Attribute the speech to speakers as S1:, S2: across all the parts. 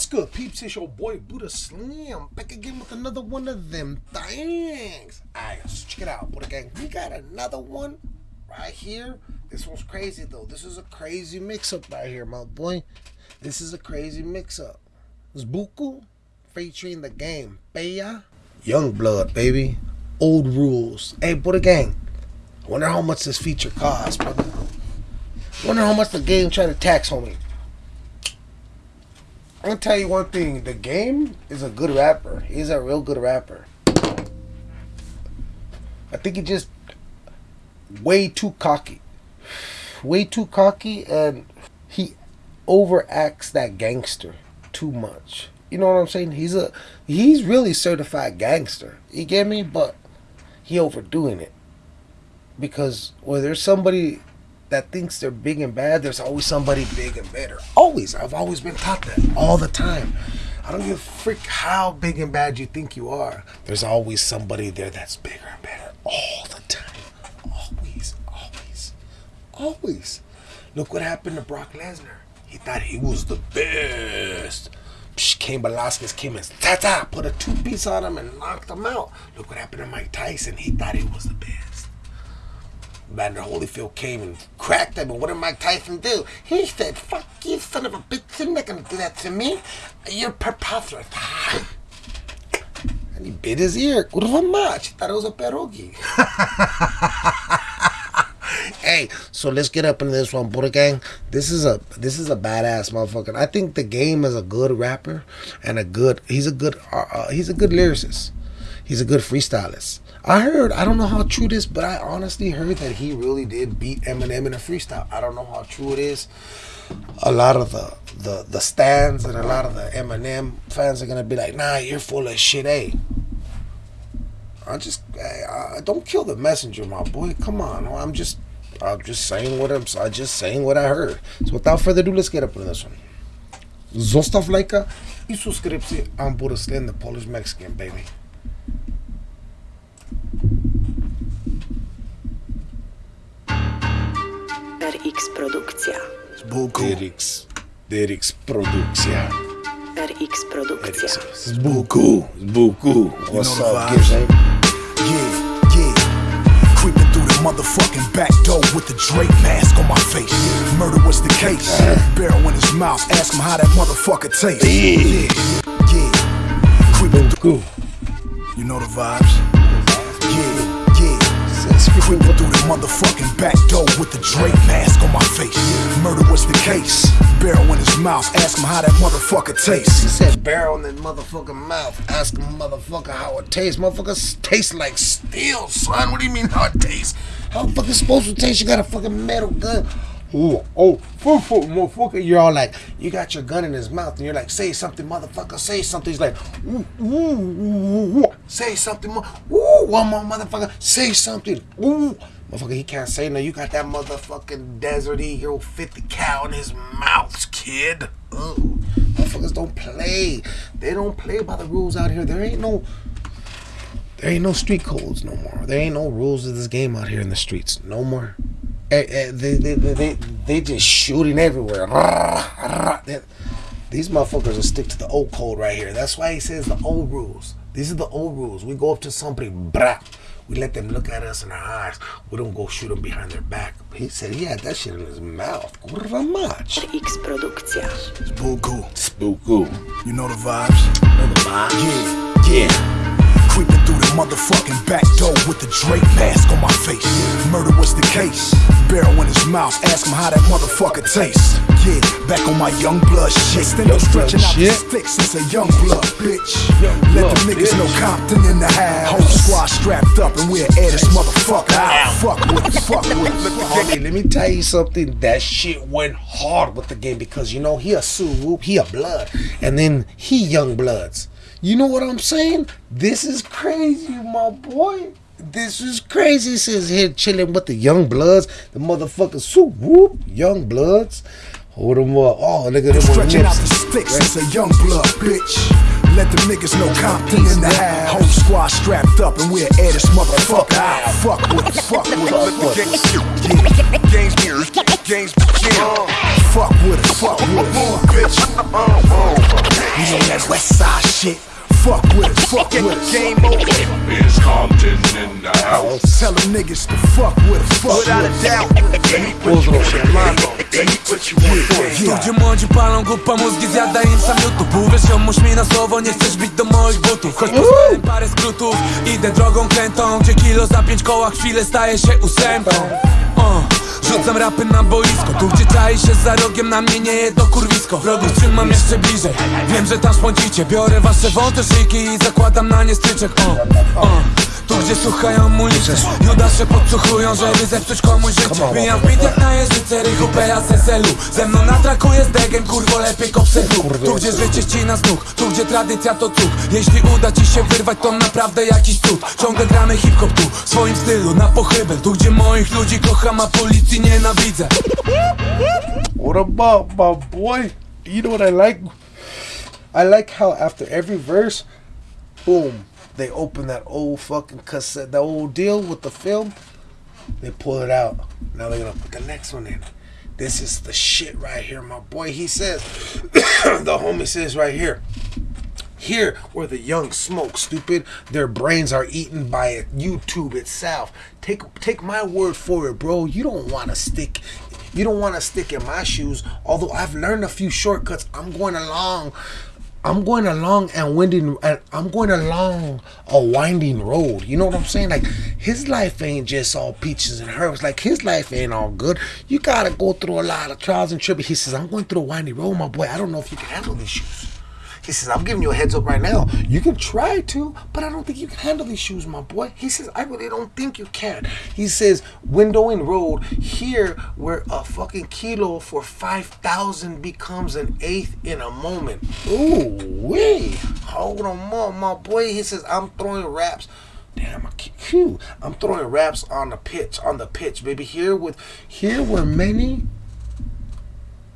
S1: What's good, peeps? It's your boy Buddha Slim back again with another one of them things. Alright, so check it out, Buddha Gang. We got another one right here. This one's crazy though. This is a crazy mix-up right here, my boy. This is a crazy mix-up. It's Buku featuring the game Peja. Young blood, baby. Old rules. Hey, Buddha Gang. Wonder how much this feature costs, brother. Wonder how much the game tried to tax on me. I'm gonna tell you one thing. The game is a good rapper. He's a real good rapper. I think he just way too cocky. Way too cocky and he overacts that gangster too much. You know what I'm saying? He's a he's really certified gangster. You get me? But he overdoing it. Because when there's somebody that thinks they're big and bad, there's always somebody big and better. Always. I've always been taught that all the time. I don't give a freak how big and bad you think you are. There's always somebody there that's bigger and better all the time. Always, always, always. Look what happened to Brock Lesnar. He thought he was the best. Psh, Cain Velasquez came and ta ta put a two piece on him and knocked him out. Look what happened to Mike Tyson. He thought he was the best. Vander Holyfield came and cracked him, and what did Mike Tyson do? He said, fuck you, son of a bitch, you're not gonna do that to me. You're preposterous. And he bit his ear. Kurwa mać. He thought it was a pierogi. hey, so let's get up into this one, Buddha Gang. This is a this is a badass motherfucker. I think the game is a good rapper and a good he's a good uh, uh, he's a good lyricist. He's a good freestylist. I heard, I don't know how true this, but I honestly heard that he really did beat Eminem in a freestyle. I don't know how true it is. A lot of the the the stands and a lot of the Eminem fans are gonna be like, "Nah, you're full of shit." Hey, I just I, I don't kill the messenger, my boy. Come on, I'm just I'm just saying what I'm I just saying what I heard. So without further ado, let's get up into this one. Zostaw lajka i subskrypcję. The Polish Mexican, baby.
S2: RX Produkcja.
S1: Z Buku. Dyrix. Dyrix Produkcja.
S2: RX Produkcja.
S1: Z Buku. Z Buku. What's
S3: know
S1: up,
S3: vibes.
S1: Giz?
S3: Yeah, yeah. Creeping through the motherfucking back door with the Drake mask on my face. Murder was the case. Barrel in his mouth. Ask him how that motherfucker tastes.
S1: Yeah.
S3: Yeah, yeah. Creeping through. You know the vibes. Creeping through the motherfucking back door with the Drake mask on my face. Murder was the case. Barrel in his mouth. Ask him how that motherfucker tastes.
S1: He said barrel in that motherfucking mouth. Ask a motherfucker how it tastes. Motherfucker tastes like steel, son. What do you mean how it tastes? How the fuck is supposed to taste? You got a fucking metal gun. Oh, oh, fuck, motherfucker. You're all like, you got your gun in his mouth, and you're like, say something, motherfucker, say something. He's like, ooh, ooh, ooh, ooh, say something more. Ooh, one more, motherfucker, say something. Ooh. Motherfucker, he can't say no. You got that motherfucking Desert Eagle 50 cal in his mouth, kid. Ooh. Motherfuckers don't play. They don't play by the rules out here. There ain't no there ain't no street codes no more. There ain't no rules of this game out here in the streets. No more. Eh, eh, They, they, they, they, they just shooting everywhere. These motherfuckers will stick to the old code right here. That's why he says the old rules. These are the old rules. We go up to somebody, brah. We let them look at us in our eyes. We don't go shoot them behind their back. He said he had that shit in his mouth. Kurwa mać.
S2: X Produkcja.
S3: Buku.
S1: Spooku.
S3: You know the vibes.
S1: Know the vibes?
S3: Yeah, yeah. Creeping through the motherfucking back door with the Drake mask on my face. Murder was the case. Barrel in his mouth. Ask him how that motherfucker tastes. Yeah, back on my young blood shit. Then
S1: Young
S3: stretching out
S1: shit.
S3: sticks since a young blood bitch.
S1: Young
S3: Let
S1: blood
S3: the niggas
S1: bitch.
S3: know Compton in the house. Whole squad strapped up and we'll air this motherfucker out. Fuck with, fuck with.
S1: Homie, let me tell you something. That shit went hard with the game because you know he a Sue Whoop, he a Blood, and then he Young Bloods. You know what I'm saying? This is crazy, my boy. This is crazy. Says here chilling with the Young Bloods, the motherfucker Sue Whoop, Young Bloods. Hold them up. Oh, look at them
S3: Stretching out the sticks since a young blood bitch. Let the niggas know Compton in the house. Whole squad strapped up and we're at this motherfucker out. Fuck with it, fuck with it.
S4: Games, games, games,
S3: Fuck with it, fuck with it.
S4: bitch.
S3: You know that west side shit. Fuck with it, fuck with it.
S4: Game over. Is Compton in the house?
S3: Tell them niggas to fuck with it, fuck
S4: Without
S3: with
S4: a
S3: it.
S4: doubt. Let me put you on your mind. Let me put you on your
S3: Yeah.
S5: Ludzie młodzi palą głupa mózgi, zjada im sam YouTube Uwierz ziomuś mi na słowo, nie chcesz bić do moich butów Choć poznałem parę skrótów, idę drogą krętą Gdzie kilo za pięć koła chwilę staje się ósemką o, Rzucam rapy na boisko, tu gdzie czai się za rogiem Na mnie nie jedno kurwisko, wrogów trzymam jeszcze bliżej. Wiem, że tam szpącicie, biorę wasze wąte szyjki I zakładam na nie stryczek, o, o tu gdzie słuchają mulicy Judasze podsłuchują, żeby zepsuć komuś życie. Bijam w beat jak na jeżyce, rychu z SSL-u Ze mną na traku jest degen, kurwo lepiej kopsydlu Tu gdzie życie ścina z nóg, tu gdzie tradycja to cud. Jeśli uda ci się wyrwać to naprawdę jakiś cud. Ciągle gramy hip-hop tu, w swoim stylu, na pochybel Tu gdzie moich ludzi kocham, a policji nienawidzę.
S1: What about my boy? You know what I like? I like how after every verse, boom, they open that old fucking cassette, the old deal with the film. They pull it out. Now they're gonna put the next one in. This is the shit right here, my boy. He says, the homie says right here. Here, where the young smoke, stupid, their brains are eaten by YouTube itself. Take take my word for it, bro. You don't want to stick, you don't want to stick in my shoes. Although I've learned a few shortcuts, I'm going along. I'm going along and winding. and I'm going along a winding road. You know what I'm saying? Like his life ain't just all peaches and herbs. Like his life ain't all good. You gotta go through a lot of trials and tribulations. He says, "I'm going through a winding road, my boy. I don't know if you can handle these shoes." He says, I'm giving you a heads up right now. You can try to, but I don't think you can handle these shoes, my boy. He says, I really don't think you can. He says, window and road, here where a fucking kilo for 5,000 becomes an eighth in a moment. Ooh, wee. Hold on, my, boy. He says, I'm throwing raps. Damn, I. I'm throwing raps on the pitch, on the pitch, baby. Here with, here were many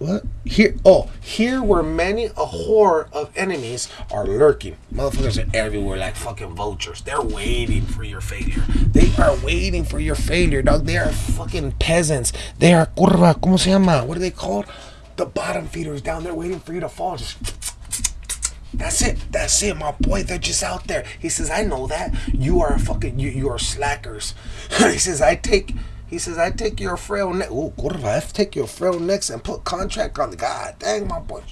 S1: what? Here, oh, here where many a horde of enemies are lurking. Motherfuckers are everywhere like fucking vultures. They're waiting for your failure. They are waiting for your failure, dog. They are fucking peasants. They are curva. ¿Cómo se llama? What are they called? The bottom feeders down there waiting for you to fall. Just that's it. That's it, my boy. They're just out there. He says, I know that. You are fucking you you are slackers. he says, I take he says, I take your frail neck. Oh, curva, I take your frail necks and put contract on the God dang my boy.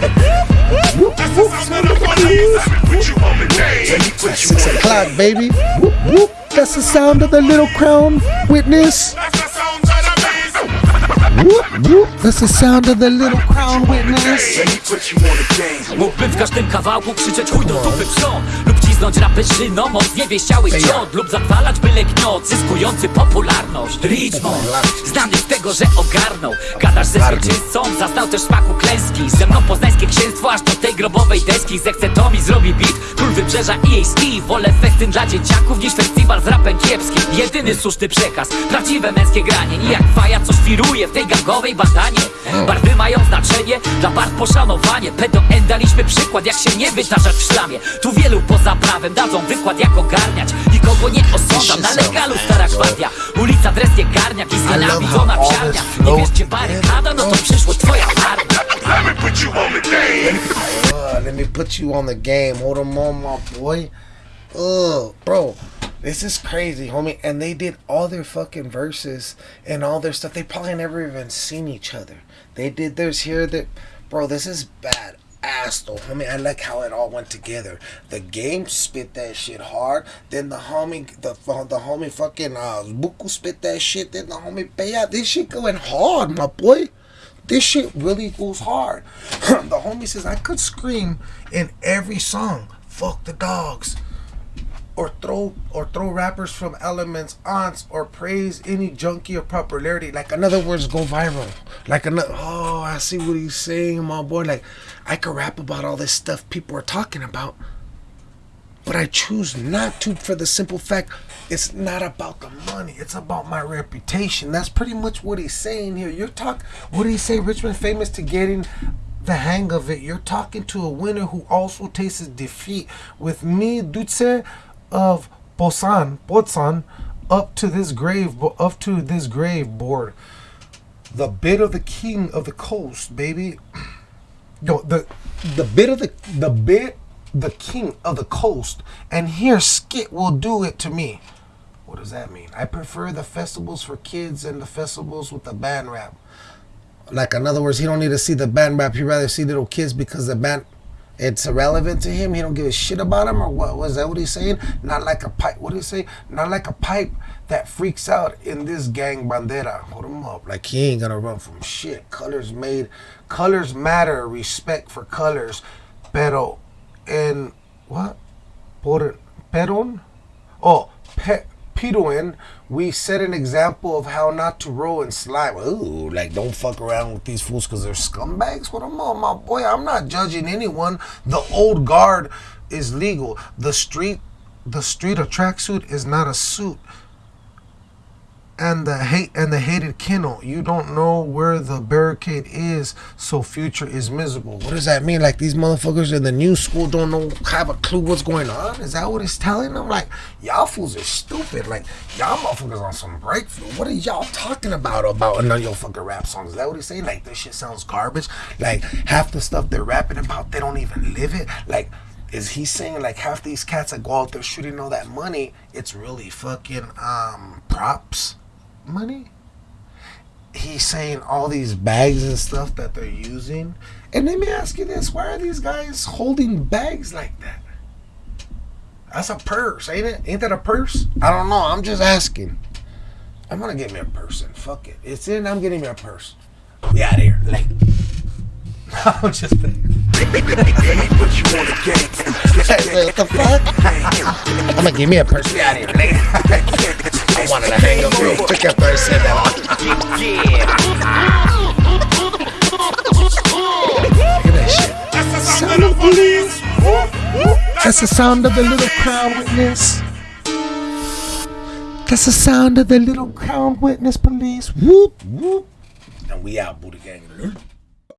S4: That's the
S1: Six o'clock, baby. Whoop, whoop. That's the sound of the little crown witness.
S4: That's the sound of the.
S1: Whoop, whoop. That's the sound of the little crown witness.
S6: Cisnąć rapy szyną od niewiesiałych ciąg Lub zatwalać byle gniot zyskujący popularność. Richmond, znany z tego, że ogarnął. Gadasz ze zwycięzcą, zaznał też smaku klęski. Ze mną poznańskie księstwo aż do tej grobowej deski. Zechce to mi zrobi beat, król wybrzeża i jej ski. Wolę festyn dla dzieciaków niż festiwal z rapem kiepskim Jedyny słuszny przekaz, prawdziwe męskie granie. Nijak faja co świruje w tej gangowej bandanie. Barwy mają znaczenie, dla barw poszanowanie. Pedo daliśmy przykład jak się nie wytarzać w szlamie. Tu wielu poza prawem dadzą wykład jak ogarniać Nikogo nie osądzam, na legalu stara gwardia Ulica Dresnie Garniak i znienawidzona
S1: how all
S6: psiarnia Nie
S1: flows
S6: wiesz gdzie barykada, no to przyszło twoja armia
S4: Let me put you on the game.
S1: Uh, let me put you on the game. Hold on, on, my boy. Ugh, bro. This is crazy, homie. And they did all their fucking verses and all their stuff. They probably never even seen each other. They did theirs here. That, bro. This is bad ass though, homie. I like how it all went together. The game spit that shit hard. Then the homie, the the homie fucking uh, Buku spit that shit. Then the homie Peja. This shit going hard, my boy. this shit really goes hard. the homie says I could scream in every song, fuck the dogs, or throw or throw rappers from elements aunts or praise any junkie of popularity. Like in other words, go viral. Like another oh, I see what he's saying, my boy. Like I could rap about all this stuff people are talking about. But I choose not to for the simple fact it's not about the money. It's about my reputation. That's pretty much what he's saying here. You're talking what do he say? Richmond famous to getting the hang of it. You're talking to a winner who also tastes defeat. With me, Dutse of Bosan, Bosan, up to this grave, up to this grave board. The bit of the king of the coast, baby. No, the the bit of the the bit the king of the coast, and here Skit will do it to me. What does that mean? I prefer the festivals for kids and the festivals with the band rap. Like in other words, he don't need to see the band rap. He'd rather see little kids because the band it's irrelevant to him. He don't give a shit about him or what was that what he's saying? Not like a pipe. What did he say? Not like a pipe that freaks out in this gang bandera. Hold him up. Like he ain't gonna run from shit. Colors made colors matter. Respect for colors. Pero en what? Por peron? Oh, pe, Pedoin, we set an example of how not to roll in slime. Ooh, like don't fuck around with these fools because they're scumbags. What I'm I, my boy? I'm not judging anyone. The old guard is legal. The street, the street of tracksuit is not a suit and the hate and the hated kennel. You don't know where the barricade is, so future is miserable. What does that mean? Like these motherfuckers in the new school don't know have a clue what's going on? Is that what it's telling them? Like y'all fools are stupid. Like y'all motherfuckers on some breakthrough. What are y'all talking about about none of your fucking rap songs? Is that what he's saying? Like this shit sounds garbage. Like half the stuff they're rapping about, they don't even live it. Like is he saying like half these cats that go out there shooting all that money, it's really fucking um props? Money. He's saying all these bags and stuff that they're using. And let me ask you this why are these guys holding bags like that? That's a purse, ain't it? Ain't that a purse? I don't know. I'm just asking. I'm gonna get me a purse and fuck it. It's in, I'm getting me a purse. We out here. Like I'm just what the fuck? I'm gonna give me a purse. We out here. I wanted to hang up real quick after I said that. Look at that shit. Sound of police. That's the sound of the little crown witness. That's the sound of the little crown witness police. Whoop, whoop. And we out, Buddha Gang.